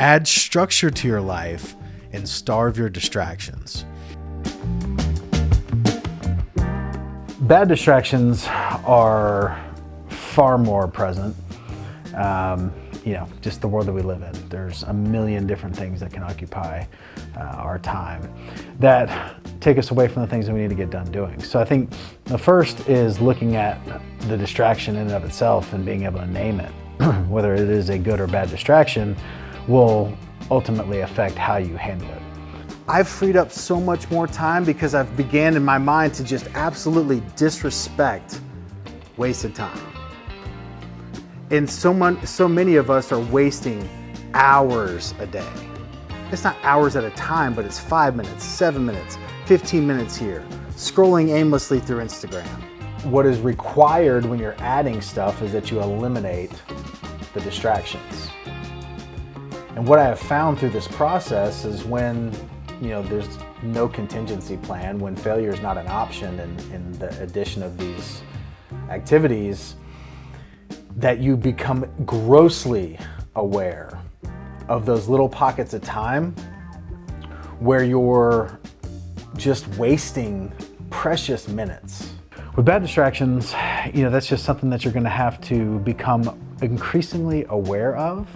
Add structure to your life and starve your distractions. Bad distractions are far more present. Um, you know, just the world that we live in. There's a million different things that can occupy uh, our time that take us away from the things that we need to get done doing. So I think the first is looking at the distraction in and of itself and being able to name it. Whether it is a good or bad distraction will ultimately affect how you handle it. I've freed up so much more time because I've began in my mind to just absolutely disrespect wasted time. And so, mon- so many of us are wasting hours a day. It's not hours at a time, but it's five minutes, seven minutes, 15 minutes here, scrolling aimlessly through Instagram. What is required when you're adding stuff is that you eliminate the distractions. And what I have found through this process is when you know, there's no contingency plan when failure is not an option in, in the addition of these activities, that you become grossly aware of those little pockets of time where you're just wasting precious minutes. With bad distractions, you know, that's just something that you're gonna have to become increasingly aware of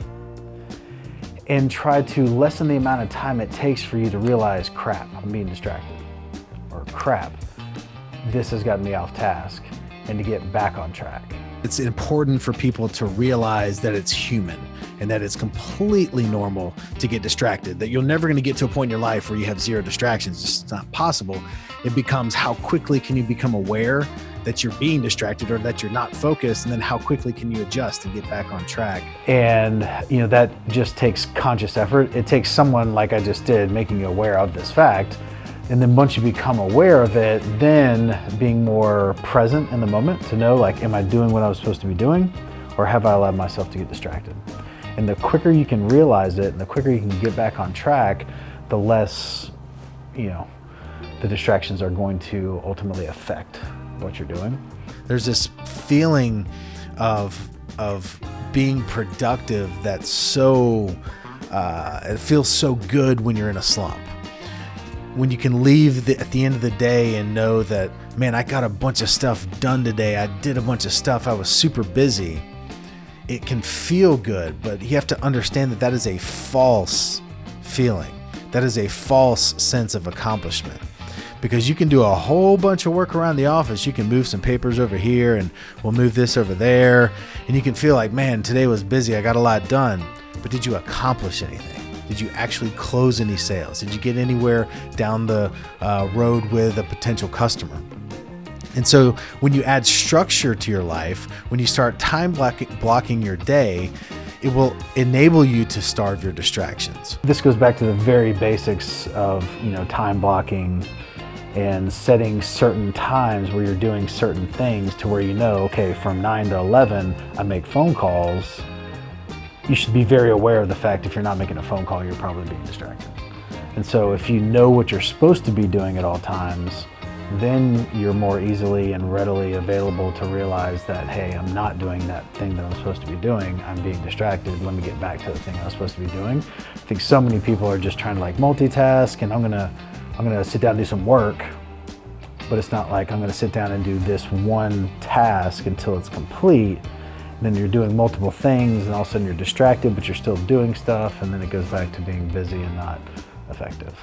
and try to lessen the amount of time it takes for you to realize, crap, I'm being distracted. Or crap, this has gotten me off task and to get back on track. It's important for people to realize that it's human and that it's completely normal to get distracted, that you're never going to get to a point in your life where you have zero distractions. It's not possible. It becomes how quickly can you become aware that you're being distracted or that you're not focused and then how quickly can you adjust and get back on track? And you know that just takes conscious effort. It takes someone like i just did making you aware of this fact. And then once you become aware of it then being more present in the moment to know like am i doing what i was supposed to be doing or have i allowed myself to get distracted? And the quicker you can realize it and the quicker you can get back on track the less you know the distractions are going to ultimately affect what you're doing. There's this feeling of of being productive that's so uh, it feels so good when you're in a slump. When you can leave the, at the end of the day and know that, man, I got a bunch of stuff done today. I did a bunch of stuff. I was super busy. It can feel good, but you have to understand that that is a false feeling. That is a false sense of accomplishment because you can do a whole bunch of work around the office. You can move some papers over here and we'll move this over there. And you can feel like, man, today was busy. I got a lot done. But did you accomplish anything? Did you actually close any sales? Did you get anywhere down the uh, road with a potential customer? And so when you add structure to your life, when you start time blocking your day, it will enable you to starve your distractions. This goes back to the very basics of, you know, time blocking, and setting certain times where you're doing certain things to where you know, okay, from 9 to 11, I make phone calls. You should be very aware of the fact if you're not making a phone call, you're probably being distracted. And so if you know what you're supposed to be doing at all times, then you're more easily and readily available to realize that, hey, I'm not doing that thing that I'm supposed to be doing. I'm being distracted. Let me get back to the thing I was supposed to be doing. I think so many people are just trying to like multitask and I'm gonna I'm gonna sit down and do some work, but it's not like I'm gonna sit down and do this one task until it's complete. And then you're doing multiple things and all of a sudden you're distracted, but you're still doing stuff. And then it goes back to being busy and not effective.